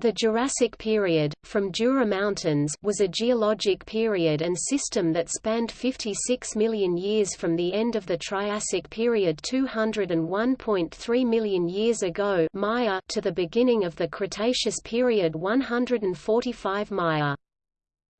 The Jurassic period, from Jura Mountains, was a geologic period and system that spanned 56 million years from the end of the Triassic period 201.3 million years ago Maya to the beginning of the Cretaceous period 145 Maya.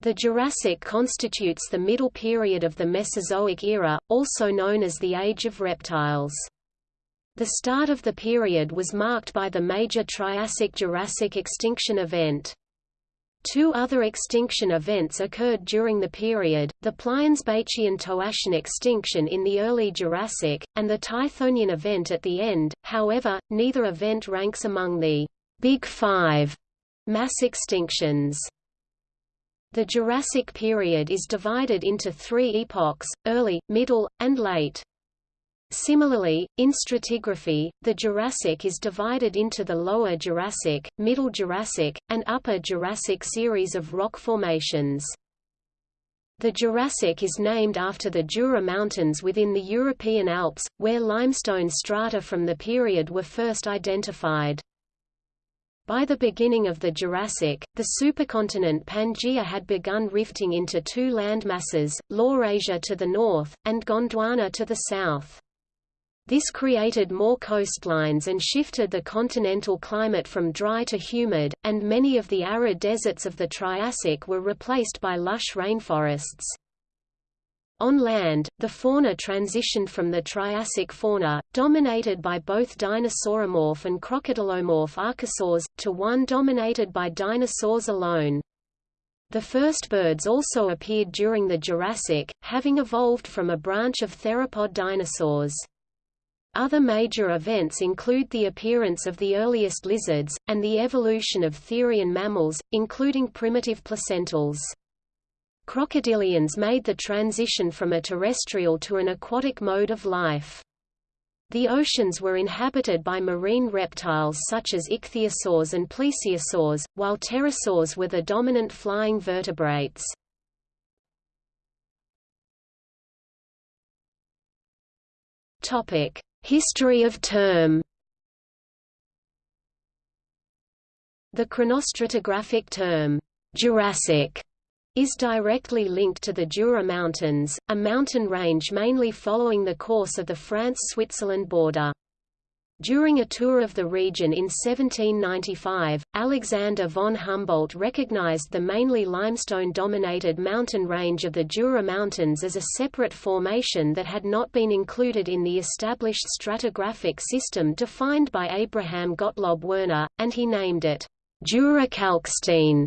The Jurassic constitutes the middle period of the Mesozoic era, also known as the Age of Reptiles. The start of the period was marked by the major Triassic–Jurassic extinction event. Two other extinction events occurred during the period, the Pliensbachian-Toarcian extinction in the early Jurassic, and the Tithonian event at the end, however, neither event ranks among the «Big Five mass extinctions. The Jurassic period is divided into three epochs, early, middle, and late. Similarly, in stratigraphy, the Jurassic is divided into the Lower Jurassic, Middle Jurassic, and Upper Jurassic series of rock formations. The Jurassic is named after the Jura Mountains within the European Alps, where limestone strata from the period were first identified. By the beginning of the Jurassic, the supercontinent Pangaea had begun rifting into two landmasses, Laurasia to the north, and Gondwana to the south. This created more coastlines and shifted the continental climate from dry to humid, and many of the arid deserts of the Triassic were replaced by lush rainforests. On land, the fauna transitioned from the Triassic fauna, dominated by both dinosauromorph and crocodilomorph archosaurs, to one dominated by dinosaurs alone. The first birds also appeared during the Jurassic, having evolved from a branch of theropod dinosaurs. Other major events include the appearance of the earliest lizards, and the evolution of therian mammals, including primitive placentals. Crocodilians made the transition from a terrestrial to an aquatic mode of life. The oceans were inhabited by marine reptiles such as ichthyosaurs and plesiosaurs, while pterosaurs were the dominant flying vertebrates. Topic: History of term The chronostratigraphic term, Jurassic, is directly linked to the Jura Mountains, a mountain range mainly following the course of the France-Switzerland border. During a tour of the region in 1795, Alexander von Humboldt recognized the mainly limestone-dominated mountain range of the Jura Mountains as a separate formation that had not been included in the established stratigraphic system defined by Abraham Gottlob Werner, and he named it Jura Kalkstein.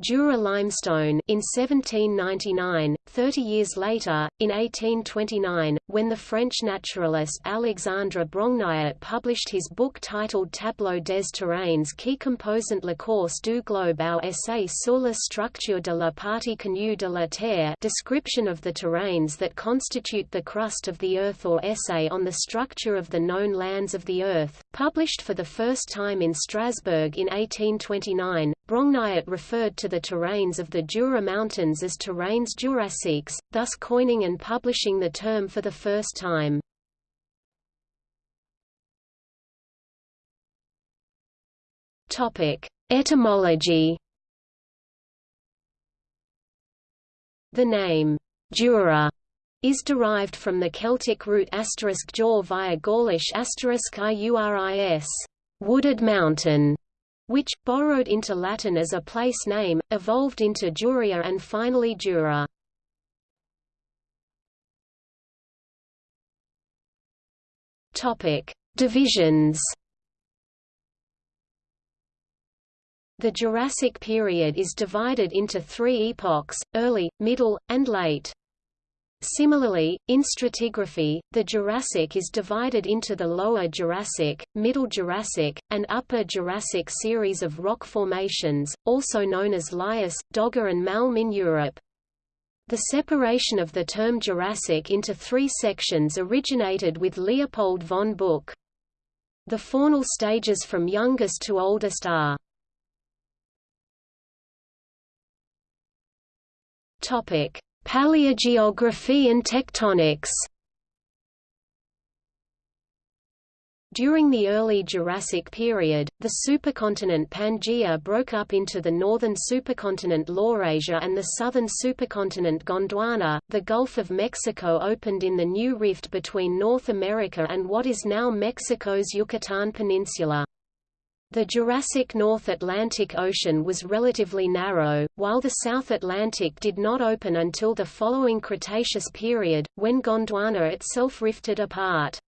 Jura limestone in 1799, 30 years later, in 1829, when the French naturalist Alexandre Brongniart published his book titled Tableau des terrains qui composent la course du globe au essai sur la structure de la partie connue de la Terre description of the terrains that constitute the crust of the Earth or essay on the structure of the known lands of the Earth, published for the first time in Strasbourg in 1829, Brongniart referred to the terrains of the Jura Mountains as terrains jurassiques, thus coining and publishing the term for the first time. Etymology The name, Jura, is derived from the Celtic root asterisk jaw via Gaulish asterisk iuris, wooded mountain, which, borrowed into Latin as a place name, evolved into Juria and finally Jura. Divisions. The Jurassic period is divided into three epochs, early, middle, and late. Similarly, in stratigraphy, the Jurassic is divided into the Lower Jurassic, Middle Jurassic, and Upper Jurassic series of rock formations, also known as Lias, Dogger and Malm in Europe. The separation of the term Jurassic into three sections originated with Leopold von Buch. The faunal stages from youngest to oldest are Topic Paleogeography and tectonics During the early Jurassic period, the supercontinent Pangaea broke up into the northern supercontinent Laurasia and the southern supercontinent Gondwana. The Gulf of Mexico opened in the new rift between North America and what is now Mexico's Yucatan Peninsula. The Jurassic North Atlantic Ocean was relatively narrow, while the South Atlantic did not open until the following Cretaceous period, when Gondwana itself rifted apart.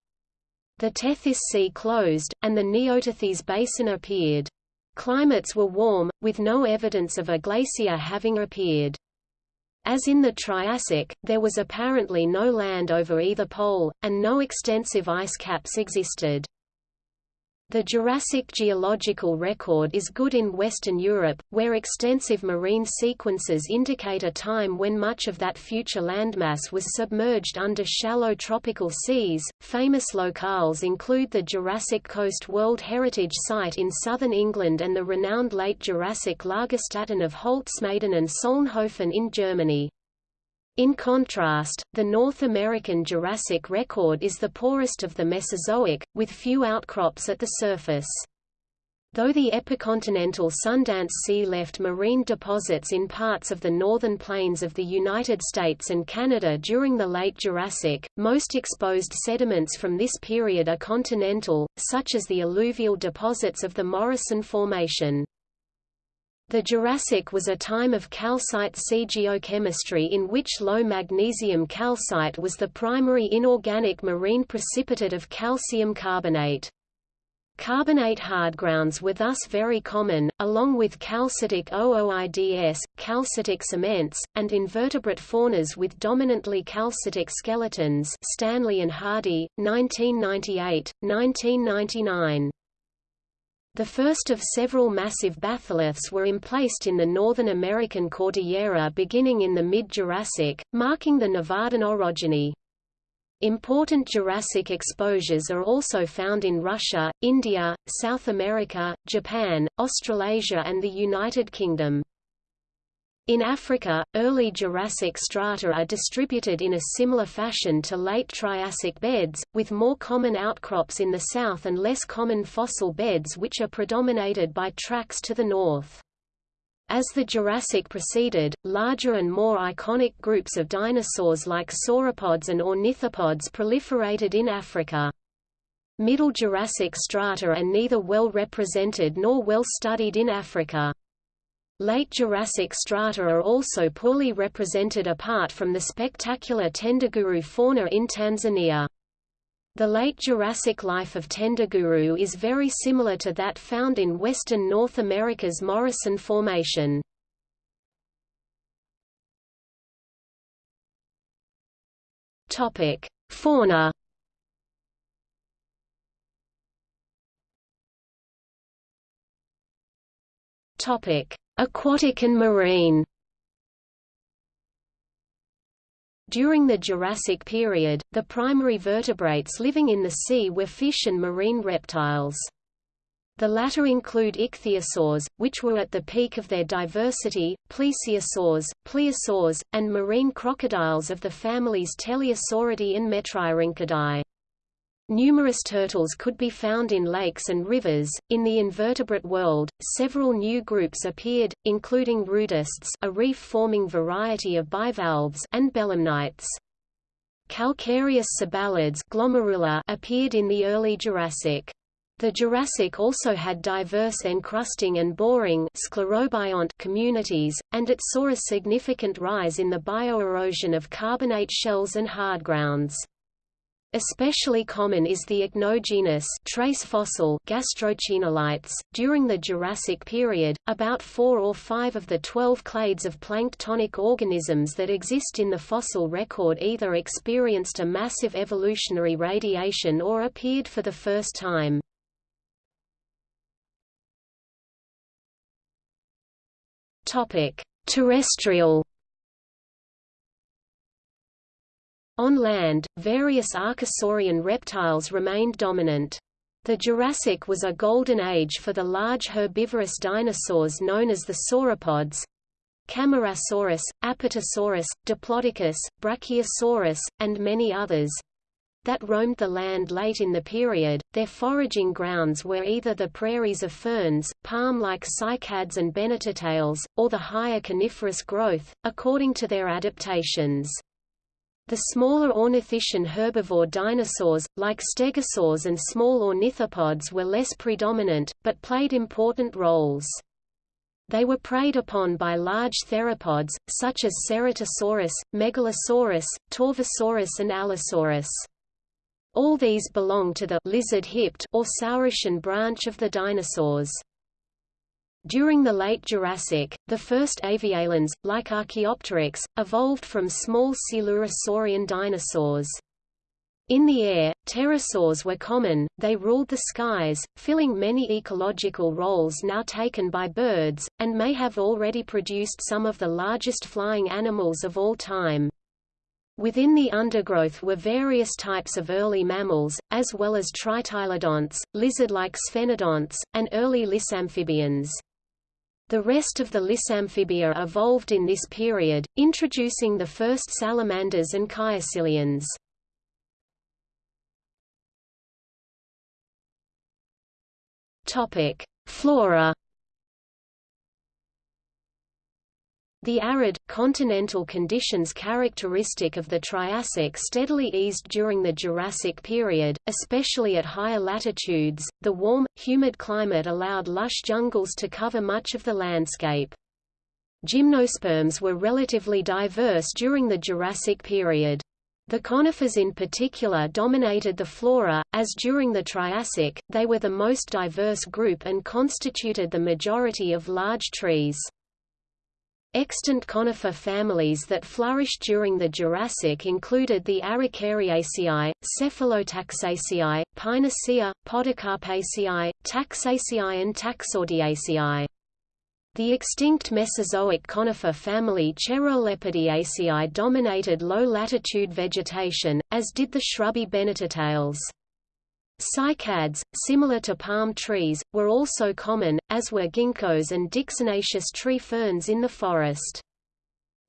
The Tethys Sea closed, and the Neotethys Basin appeared. Climates were warm, with no evidence of a glacier having appeared. As in the Triassic, there was apparently no land over either pole, and no extensive ice caps existed. The Jurassic geological record is good in Western Europe, where extensive marine sequences indicate a time when much of that future landmass was submerged under shallow tropical seas. Famous locales include the Jurassic Coast World Heritage Site in southern England and the renowned late Jurassic Lagerstätten of Holzmaden and Solnhofen in Germany. In contrast, the North American Jurassic record is the poorest of the Mesozoic, with few outcrops at the surface. Though the epicontinental Sundance Sea left marine deposits in parts of the northern plains of the United States and Canada during the late Jurassic, most exposed sediments from this period are continental, such as the alluvial deposits of the Morrison Formation. The Jurassic was a time of calcite sea geochemistry in which low magnesium calcite was the primary inorganic marine precipitate of calcium carbonate. Carbonate hardgrounds were thus very common, along with calcitic ooids, calcitic cements, and invertebrate faunas with dominantly calcitic skeletons Stanley and Hardy, 1998, 1999. The first of several massive batholiths were emplaced in the Northern American Cordillera beginning in the mid-Jurassic, marking the Nevadan orogeny. Important Jurassic exposures are also found in Russia, India, South America, Japan, Australasia and the United Kingdom. In Africa, early Jurassic strata are distributed in a similar fashion to late Triassic beds, with more common outcrops in the south and less common fossil beds which are predominated by tracks to the north. As the Jurassic proceeded, larger and more iconic groups of dinosaurs like sauropods and ornithopods proliferated in Africa. Middle Jurassic strata are neither well represented nor well studied in Africa. Late Jurassic strata are also poorly represented apart from the spectacular Tendaguru fauna in Tanzania. The late Jurassic life of Tendaguru is very similar to that found in western North America's Morrison Formation. Fauna Topic: Aquatic and marine During the Jurassic period, the primary vertebrates living in the sea were fish and marine reptiles. The latter include ichthyosaurs, which were at the peak of their diversity, plesiosaurs, pliosaurs, and marine crocodiles of the families Teleosauridae and Metriorhynchidae. Numerous turtles could be found in lakes and rivers. In the invertebrate world, several new groups appeared, including rudists, a reef-forming variety of bivalves, and belemnites. Calcareous glomerula appeared in the early Jurassic. The Jurassic also had diverse encrusting and boring sclerobiont communities, and it saw a significant rise in the bioerosion of carbonate shells and hardgrounds. Especially common is the ichnogenus trace fossil Gastrochaenolites. During the Jurassic period, about 4 or 5 of the 12 clades of planktonic organisms that exist in the fossil record either experienced a massive evolutionary radiation or appeared for the first time. Topic: Terrestrial On land, various archosaurian reptiles remained dominant. The Jurassic was a golden age for the large herbivorous dinosaurs known as the sauropods Camarasaurus, Apatosaurus, Diplodocus, Brachiosaurus, and many others. that roamed the land late in the period. Their foraging grounds were either the prairies of ferns, palm-like cycads and bennettitales, or the higher coniferous growth, according to their adaptations. The smaller ornithischian herbivore dinosaurs, like stegosaurs and small ornithopods were less predominant, but played important roles. They were preyed upon by large theropods, such as Ceratosaurus, Megalosaurus, Torvosaurus and Allosaurus. All these belong to the lizard-hipped or Saurischian branch of the dinosaurs. During the late Jurassic, the first avialans, like Archaeopteryx, evolved from small Coelurosaurian dinosaurs. In the air, pterosaurs were common, they ruled the skies, filling many ecological roles now taken by birds, and may have already produced some of the largest flying animals of all time. Within the undergrowth were various types of early mammals, as well as tritylodonts, lizard-like sphenodonts, and early lissamphibians. The rest of the Lissamphibia evolved in this period, introducing the first salamanders and. Topic: Flora The arid, continental conditions characteristic of the Triassic steadily eased during the Jurassic period, especially at higher latitudes. The warm, humid climate allowed lush jungles to cover much of the landscape. Gymnosperms were relatively diverse during the Jurassic period. The conifers in particular dominated the flora, as during the Triassic, they were the most diverse group and constituted the majority of large trees. Extant conifer families that flourished during the Jurassic included the Araucariaceae, Cephalotaxaceae, Pinaceae, Podocarpaceae, Taxaceae and Taxodiaceae. The extinct Mesozoic conifer family Cheirolepidiaceae dominated low-latitude vegetation, as did the shrubby bennettitales. Cycads, similar to palm trees, were also common, as were ginkgos and dicksoniaceous tree ferns in the forest.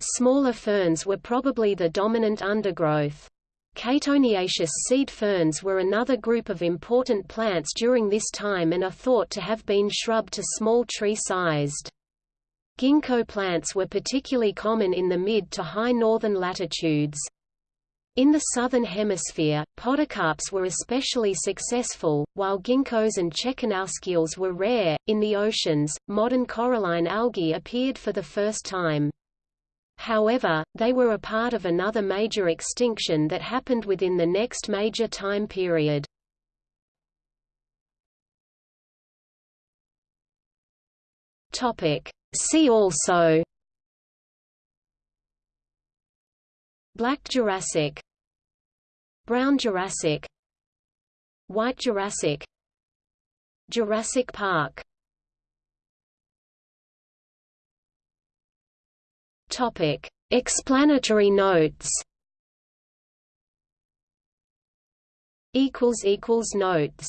Smaller ferns were probably the dominant undergrowth. Caytoniaceous seed ferns were another group of important plants during this time and are thought to have been shrub to small tree-sized. Ginkgo plants were particularly common in the mid to high northern latitudes. In the southern hemisphere, podocarps were especially successful, while ginkgos and czekanowskiales were rare. In the oceans, modern coralline algae appeared for the first time. However, they were a part of another major extinction that happened within the next major time period. See also Black Jurassic Brown Jurassic White Jurassic Jurassic Park. Topic Explanatory notes. Equals equals notes